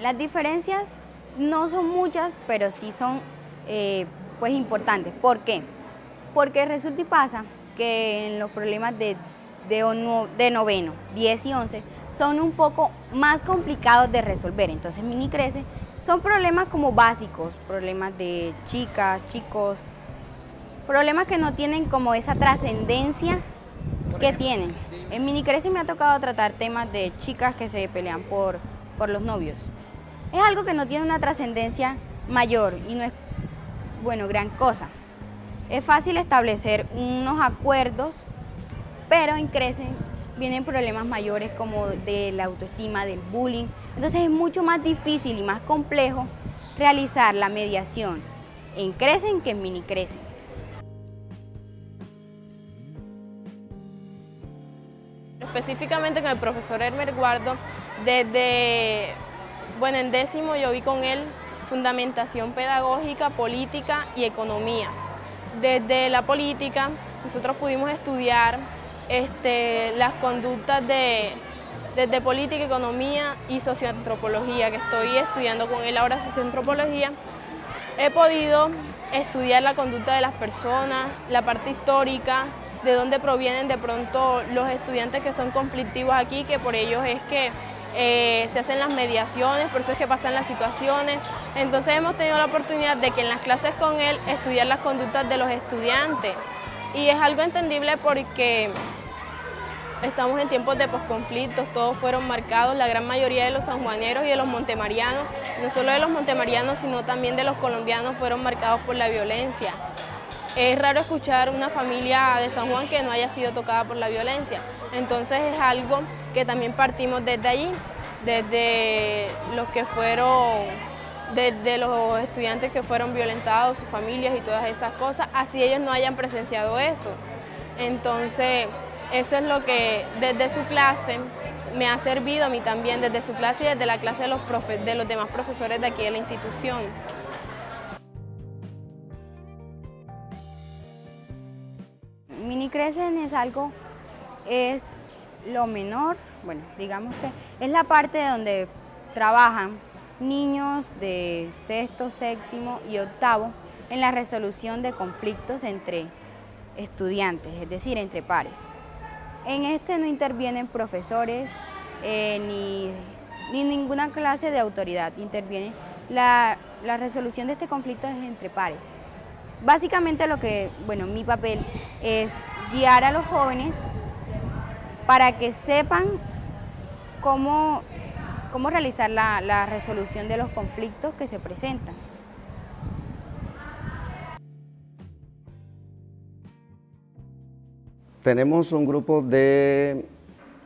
Las diferencias no son muchas, pero sí son eh, pues importantes. ¿Por qué? Porque resulta y pasa que en los problemas de, de, noveno, 10 y 11 son un poco más complicados de resolver. Entonces mini crece son problemas como básicos, problemas de chicas, chicos, problemas que no tienen como esa trascendencia que tienen. En mini crece me ha tocado tratar temas de chicas que se pelean por, por los novios. Es algo que no tiene una trascendencia mayor y no es, bueno, gran cosa. Es fácil establecer unos acuerdos, pero en Crecen vienen problemas mayores como de la autoestima, del bullying. Entonces es mucho más difícil y más complejo realizar la mediación en Crecen que en Mini Crecen. Específicamente con el profesor Hermer Guardo, desde, bueno, en décimo yo vi con él fundamentación pedagógica, política y economía. Desde la política nosotros pudimos estudiar este, las conductas de, desde política, economía y socioantropología, que estoy estudiando con él ahora socioantropología. He podido estudiar la conducta de las personas, la parte histórica, de dónde provienen de pronto los estudiantes que son conflictivos aquí, que por ellos es que eh, se hacen las mediaciones, por eso es que pasan las situaciones. Entonces hemos tenido la oportunidad de que en las clases con él estudiar las conductas de los estudiantes. Y es algo entendible porque estamos en tiempos de posconflictos, todos fueron marcados, la gran mayoría de los sanjuaneros y de los montemarianos, no solo de los montemarianos, sino también de los colombianos fueron marcados por la violencia. Es raro escuchar una familia de San Juan que no haya sido tocada por la violencia. Entonces es algo que también partimos desde allí, desde los que fueron, desde los estudiantes que fueron violentados, sus familias y todas esas cosas, así ellos no hayan presenciado eso. Entonces, eso es lo que desde su clase me ha servido a mí también, desde su clase y desde la clase de los, de los demás profesores de aquí de la institución. Mini Crecen es algo, es lo menor, bueno, digamos que es la parte donde trabajan niños de sexto, séptimo y octavo en la resolución de conflictos entre estudiantes, es decir, entre pares. En este no intervienen profesores eh, ni, ninguna clase de autoridad, interviene la, la resolución de este conflicto es entre pares. Básicamente lo que, bueno, mi papel es guiar a los jóvenes para que sepan cómo, cómo realizar la, resolución de los conflictos que se presentan. Tenemos un grupo de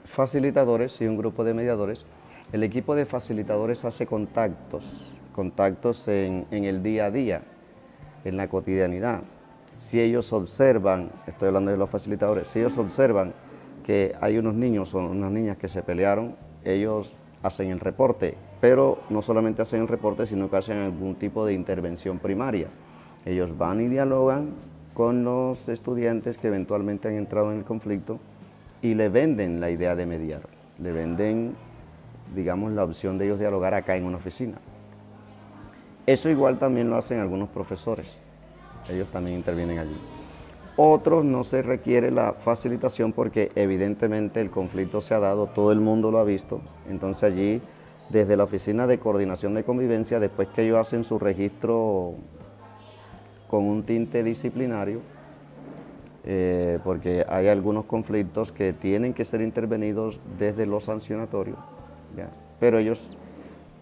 facilitadores y un grupo de mediadores. El equipo de facilitadores hace contactos, contactos en, en el día a día, en la cotidianidad. Si ellos observan, estoy hablando de los facilitadores, si ellos observan que hay unos niños o unas niñas que se pelearon, ellos hacen el reporte, pero no solamente hacen el reporte, sino que hacen algún tipo de intervención primaria. Ellos van y dialogan con los estudiantes que eventualmente han entrado en el conflicto y le venden la idea de mediar, le venden, digamos, la opción de ellos dialogar acá en una oficina. Eso igual también lo hacen algunos profesores, ellos también intervienen allí. Otros no se requiere la facilitación porque evidentemente el conflicto se ha dado, todo el mundo lo ha visto, entonces allí desde la Oficina de Coordinación de Convivencia, después que ellos hacen su registro con un tinte disciplinario, eh, porque hay algunos conflictos que tienen que ser intervenidos desde lo sancionatorio, pero ellos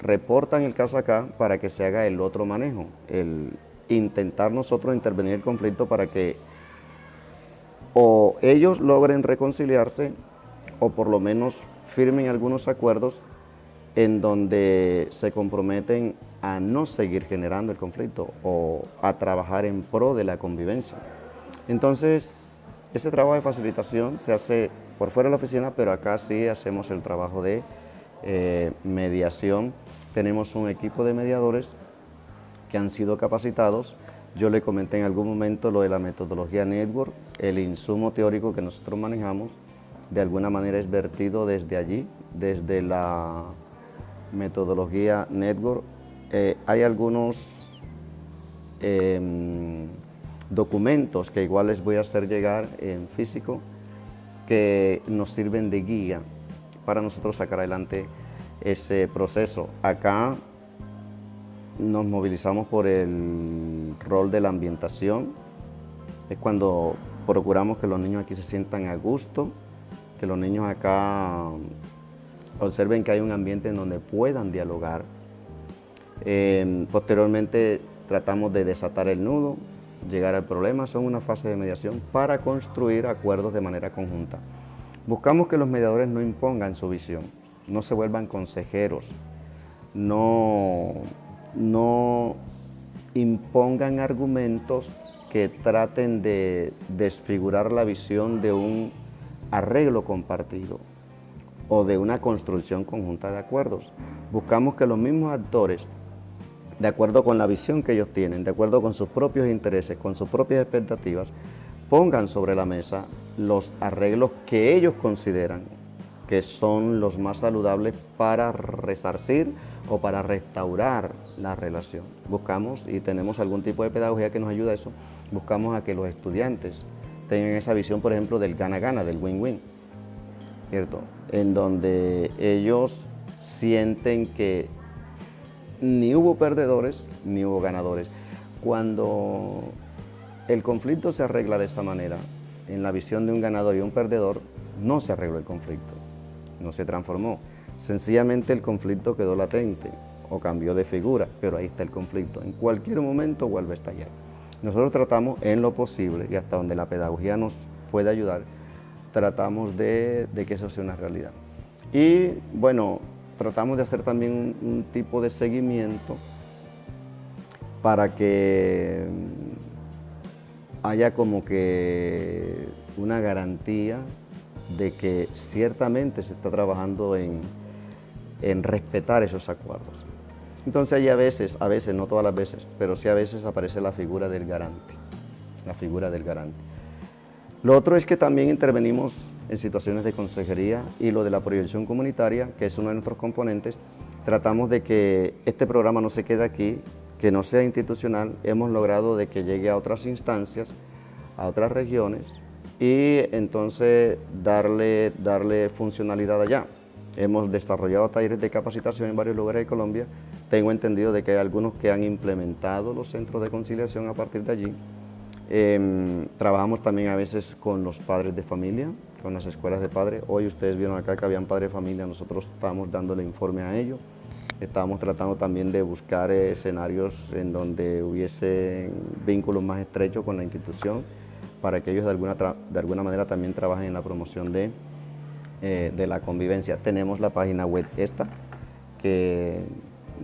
reportan el caso acá para que se haga el otro manejo, el intentar nosotros intervenir el conflicto para que o ellos logren reconciliarse o por lo menos firmen algunos acuerdos en donde se comprometen a no seguir generando el conflicto o a trabajar en pro de la convivencia. Entonces, ese trabajo de facilitación se hace por fuera de la oficina, pero acá sí hacemos el trabajo de eh, mediación tenemos un equipo de mediadores que han sido capacitados. Yo le comenté en algún momento lo de la metodología Network, el insumo teórico que nosotros manejamos, de alguna manera es vertido desde allí, desde la metodología Network, eh, hay algunos em, documentos que igual les voy a hacer llegar en físico que nos sirven de guía para nosotros sacar adelante ese proceso. Acá nos movilizamos por el rol de la ambientación, es cuando procuramos que los niños aquí se sientan a gusto, que los niños acá observen que hay un ambiente en donde puedan dialogar. Eh, posteriormente tratamos de desatar el nudo, llegar al problema, son una fase de mediación para construir acuerdos de manera conjunta. Buscamos que los mediadores no impongan su visión, no se vuelvan consejeros, no, no impongan argumentos que traten de desfigurar la visión de un arreglo compartido o de una construcción conjunta de acuerdos. Buscamos que los mismos actores, de acuerdo con la visión que ellos tienen, de acuerdo con sus propios intereses, con sus propias expectativas, pongan sobre la mesa los arreglos que ellos consideran que son los más saludables para resarcir o para restaurar la relación. Buscamos, y tenemos algún tipo de pedagogía que nos ayuda a eso, buscamos a que los estudiantes tengan esa visión, por ejemplo, del gana-gana, del win-win, ¿cierto? En donde ellos sienten que ni hubo perdedores ni hubo ganadores. Cuando el conflicto se arregla de esta manera, en la visión de un ganador y un perdedor, no se arregló el conflicto, no se transformó. Sencillamente el conflicto quedó latente o cambió de figura, pero ahí está el conflicto. En cualquier momento vuelve a estallar. Nosotros tratamos en lo posible y hasta donde la pedagogía nos puede ayudar, tratamos de, que eso sea una realidad. Y bueno, tratamos de hacer también un, tipo de seguimiento para que haya como que una garantía de que ciertamente se está trabajando en, en respetar esos acuerdos. Entonces ahí a veces, a veces, no todas las veces, pero sí a veces aparece la figura del garante, la figura del garante. Lo otro es que también intervenimos en situaciones de consejería y lo de la proyección comunitaria, que es uno de nuestros componentes, tratamos de que este programa no se quede aquí, que no sea institucional, hemos logrado de que llegue a otras instancias, a otras regiones y entonces darle, darle funcionalidad allá. Hemos desarrollado talleres de capacitación en varios lugares de Colombia. Tengo entendido de que hay algunos que han implementado los centros de conciliación a partir de allí. Em, trabajamos también a veces con los padres de familia, con las escuelas de padres. Hoy ustedes vieron acá que habían padres de familia, nosotros estábamos dándole informe a ellos. Estábamos tratando también de buscar escenarios en donde hubiese vínculos más estrechos con la institución para que ellos de alguna, de alguna manera también trabajen en la promoción de eh, de la convivencia. Tenemos la página web esta, que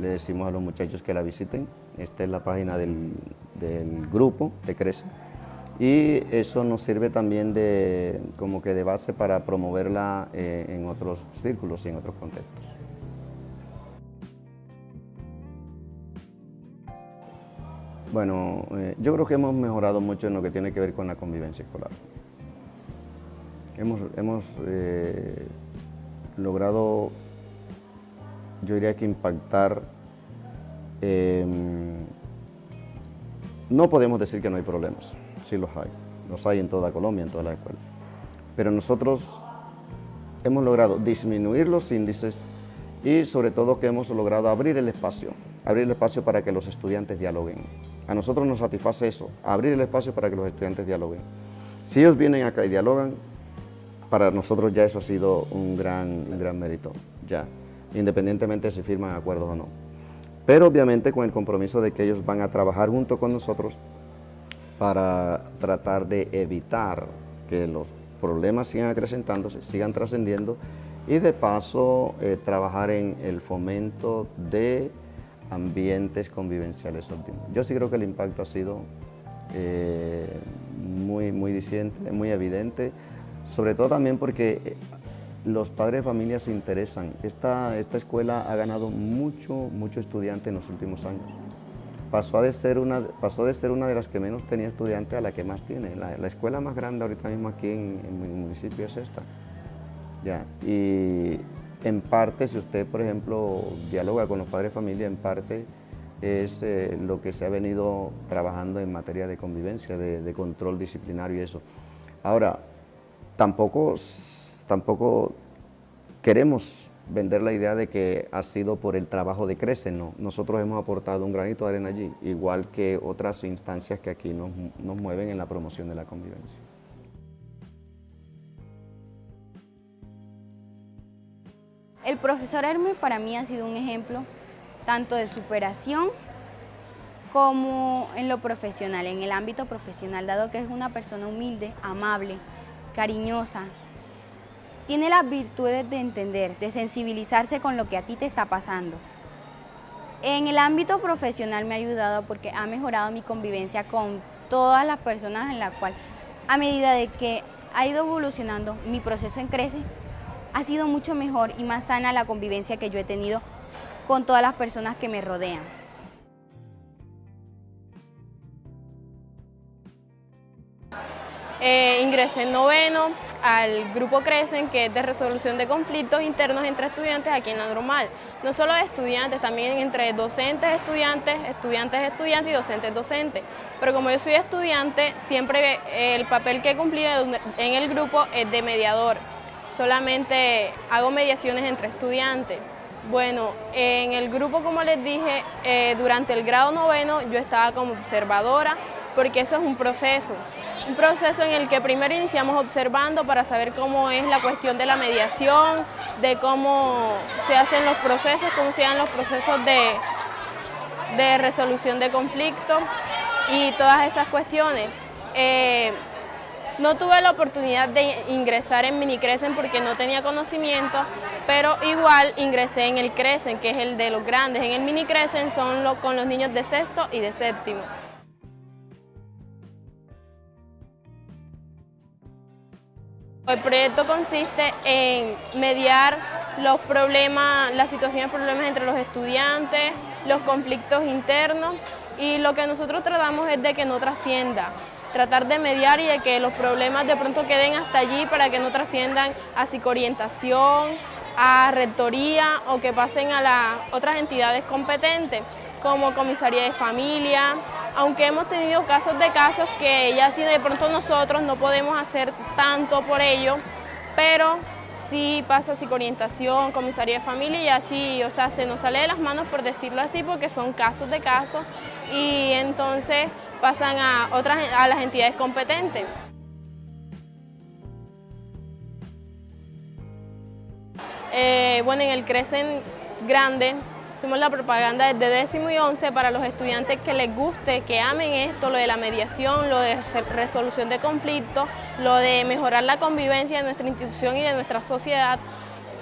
le decimos a los muchachos que la visiten. Esta es la página del, grupo de Crece. Y eso nos sirve también de, como que de base para promoverla eh, en otros círculos y en otros contextos. Bueno, eh, yo creo que hemos mejorado mucho en lo que tiene que ver con la convivencia escolar. Hemos, eh, logrado, yo diría que impactar, em, no podemos decir que no hay problemas, sí los hay, los hay en toda Colombia, en todas las escuelas, pero nosotros hemos logrado disminuir los índices y sobre todo que hemos logrado abrir el espacio, abrir el espacio para que los estudiantes dialoguen. A nosotros nos satisface eso, abrir el espacio para que los estudiantes dialoguen. Si ellos vienen acá y dialogan, para nosotros ya eso ha sido un gran, gran mérito, ya, independientemente si firman acuerdos o no. Pero obviamente con el compromiso de que ellos van a trabajar junto con nosotros para tratar de evitar que los problemas sigan acrecentándose, sigan trascendiendo y de paso eh, trabajar en el fomento de ambientes convivenciales óptimos. Yo sí creo que el impacto ha sido eh, muy, muy muy evidente sobre todo también porque eh, los padres de familia se interesan. Esta, esta escuela ha ganado mucho, mucho estudiante en los últimos años. Pasó, de ser una, pasó de ser una de las que menos tenía estudiantes a la que más tiene. La, escuela más grande ahorita mismo aquí en, en, mi municipio es esta. Ya, y en parte, si usted, por ejemplo, dialoga con los padres de familia, en parte es eh, lo que se ha venido trabajando en materia de convivencia, de, control disciplinario y eso. Ahora, tampoco, tampoco queremos vender la idea de que ha sido por el trabajo de Crece, no. Nosotros hemos aportado un granito de arena allí, igual que otras instancias que aquí nos, nos mueven en la promoción de la convivencia. El profesor Hermes para mí ha sido un ejemplo tanto de superación como en lo profesional, en el ámbito profesional, dado que es una persona humilde, amable, cariñosa, tiene las virtudes de entender, de sensibilizarse con lo que a ti te está pasando. En el ámbito profesional me ha ayudado porque ha mejorado mi convivencia con todas las personas en la cual, a medida de que ha ido evolucionando mi proceso en Crece, ha sido mucho mejor y más sana la convivencia que yo he tenido con todas las personas que me rodean. Eh, ingresé en noveno al grupo Crecen, que es de resolución de conflictos internos entre estudiantes aquí en la normal. No solo de estudiantes, también entre docentes, estudiantes, estudiantes, estudiantes y docentes, docentes. Pero como yo soy estudiante, siempre el papel que he cumplido en el grupo es de mediador solamente hago mediaciones entre estudiantes. Bueno, en el grupo, como les dije, eh, durante el grado noveno yo estaba como observadora, porque eso es un proceso. Un proceso en el que primero iniciamos observando para saber cómo es la cuestión de la mediación, de cómo se hacen los procesos, cómo se dan los procesos de, de resolución de conflictos y todas esas cuestiones. Eh, no tuve la oportunidad de ingresar en Mini Crecen porque no tenía conocimiento, pero igual ingresé en el Crecen, que es el de los grandes. En el Mini Crecen son con los niños de sexto y de séptimo. El proyecto consiste en mediar los problemas, las situaciones problemas entre los estudiantes, los conflictos internos y lo que nosotros tratamos es de que no trascienda, tratar de mediar y de que los problemas de pronto queden hasta allí para que no trasciendan a psicoorientación, a rectoría o que pasen a las otras entidades competentes como comisaría de familia, aunque hemos tenido casos de casos que ya si de pronto nosotros no podemos hacer tanto por ello, pero sí pasa psicoorientación, comisaría de familia y así, o sea, se nos sale de las manos por decirlo así porque son casos de casos y entonces pasan a, otras, a las entidades competentes. Eh, bueno, en el Crecen Grande hacemos la propaganda desde décimo y once para los estudiantes que les guste, que amen esto, lo de la mediación, lo de resolución de conflictos, lo de mejorar la convivencia de nuestra institución y de nuestra sociedad.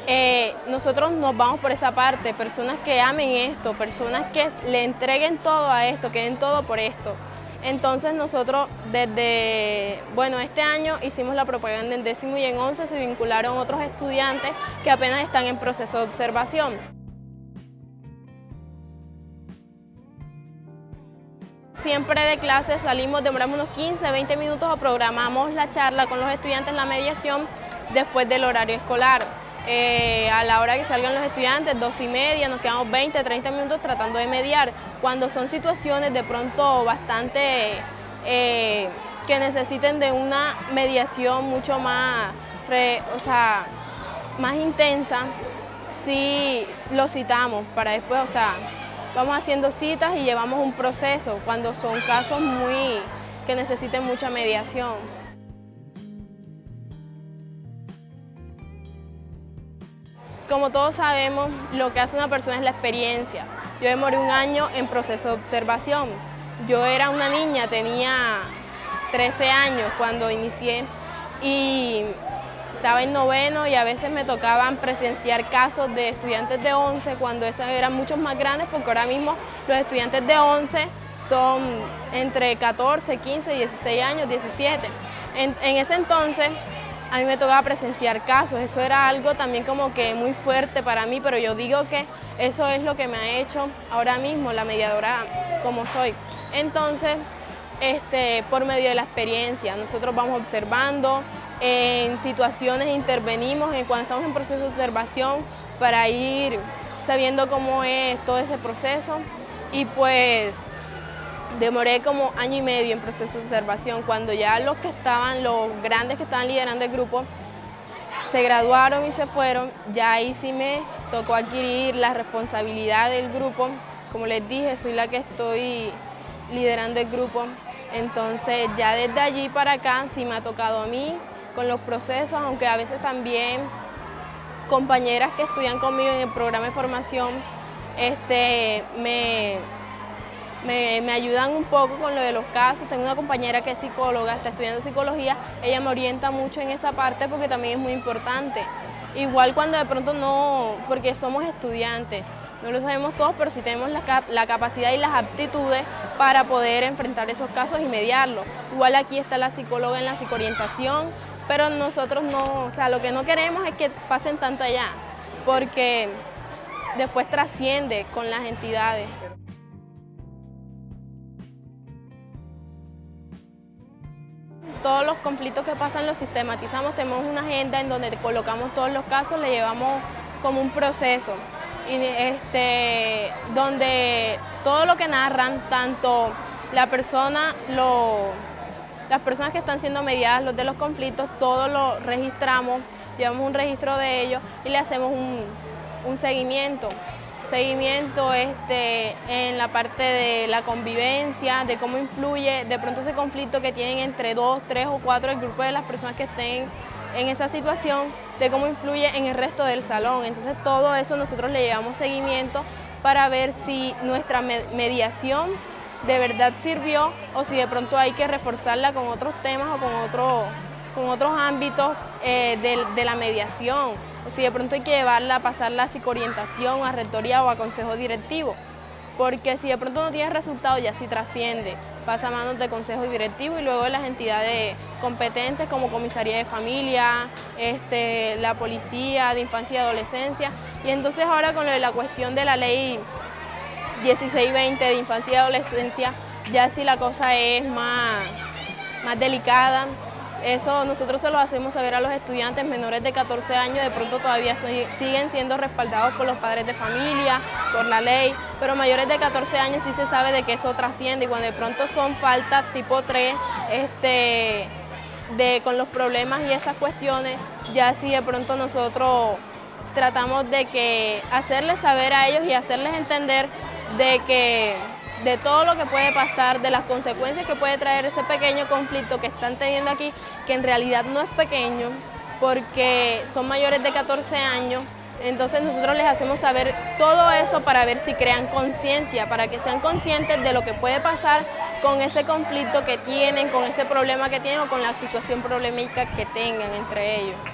Eh, nosotros nos vamos por esa parte, personas que amen esto, personas que le entreguen todo a esto, que den todo por esto. Entonces nosotros desde, bueno, este año hicimos la propaganda en décimo y en once, se vincularon otros estudiantes que apenas están en proceso de observación. Siempre de clase salimos, demoramos unos 15, 20 minutos o programamos la charla con los estudiantes, la mediación, después del horario escolar. Eh, a la hora que salgan los estudiantes, dos y media, nos quedamos 20, 30 minutos tratando de mediar. Cuando son situaciones de pronto bastante eh, que necesiten de una mediación mucho más, o sea, más intensa, sí lo citamos para después, o sea, vamos haciendo citas y llevamos un proceso cuando son casos muy que necesiten mucha mediación. Como todos sabemos, lo que hace una persona es la experiencia. Yo demoré un año en proceso de observación. Yo era una niña, tenía 13 años cuando inicié y estaba en noveno y a veces me tocaban presenciar casos de estudiantes de 11 cuando esos eran muchos más grandes porque ahora mismo los estudiantes de 11 son entre 14, 15, 16 años, 17. En, en ese entonces a mí me tocaba presenciar casos, eso era algo también como que muy fuerte para mí, pero yo digo que eso es lo que me ha hecho ahora mismo la mediadora como soy. Entonces, este, por medio de la experiencia, nosotros vamos observando, en situaciones intervenimos, en cuando estamos en proceso de observación, para ir sabiendo cómo es todo ese proceso y pues demoré como año y medio en proceso de observación cuando ya los que estaban, los grandes que estaban liderando el grupo se graduaron y se fueron, ya ahí sí me tocó adquirir la responsabilidad del grupo. Como les dije, soy la que estoy liderando el grupo. Entonces ya desde allí para acá sí me ha tocado a mí con los procesos, aunque a veces también compañeras que estudian conmigo en el programa de formación este, me, me, ayudan un poco con lo de los casos. Tengo una compañera que es psicóloga, está estudiando psicología, ella me orienta mucho en esa parte porque también es muy importante. Igual cuando de pronto no, porque somos estudiantes, no lo sabemos todos, pero sí tenemos la, la, capacidad y las aptitudes para poder enfrentar esos casos y mediarlos. Igual aquí está la psicóloga en la psicoorientación, pero nosotros no, o sea, lo que no queremos es que pasen tanto allá, porque después trasciende con las entidades. Todos los conflictos que pasan los sistematizamos, tenemos una agenda en donde colocamos todos los casos, le llevamos como un proceso, y este, donde todo lo que narran, tanto la persona, las personas que están siendo mediadas, los de los conflictos, todo lo registramos, llevamos un registro de ellos y le hacemos un, un seguimiento seguimiento este, en la parte de la convivencia, de cómo influye de pronto ese conflicto que tienen entre dos, tres o cuatro el grupo de las personas que estén en esa situación, de cómo influye en el resto del salón. Entonces todo eso nosotros le llevamos seguimiento para ver si nuestra mediación de verdad sirvió o si de pronto hay que reforzarla con otros temas o con, otro, con otros ámbitos eh, de la mediación o si de pronto hay que llevarla pasarla a psicoorientación, a rectoría o a consejo directivo. Porque si de pronto no tiene resultado, ya sí trasciende, pasa a manos de consejo directivo y luego de las entidades competentes como comisaría de familia, este, la policía de infancia y adolescencia. Y entonces ahora con la cuestión de la ley 1620 de infancia y adolescencia, ya sí la cosa es más, más delicada, eso nosotros se lo hacemos saber a los estudiantes menores de 14 años, de pronto todavía siguen siendo respaldados por los padres de familia, por la ley, pero mayores de 14 años sí se sabe de que eso trasciende y cuando de pronto son faltas tipo 3, este, de, con los problemas y esas cuestiones, ya sí de pronto nosotros tratamos de que hacerles saber a ellos y hacerles entender de que de todo lo que puede pasar, de las consecuencias que puede traer ese pequeño conflicto que están teniendo aquí, que en realidad no es pequeño, porque son mayores de 14 años, entonces nosotros les hacemos saber todo eso para ver si crean conciencia, para que sean conscientes de lo que puede pasar con ese conflicto que tienen, con ese problema que tienen o con la situación problemática que tengan entre ellos.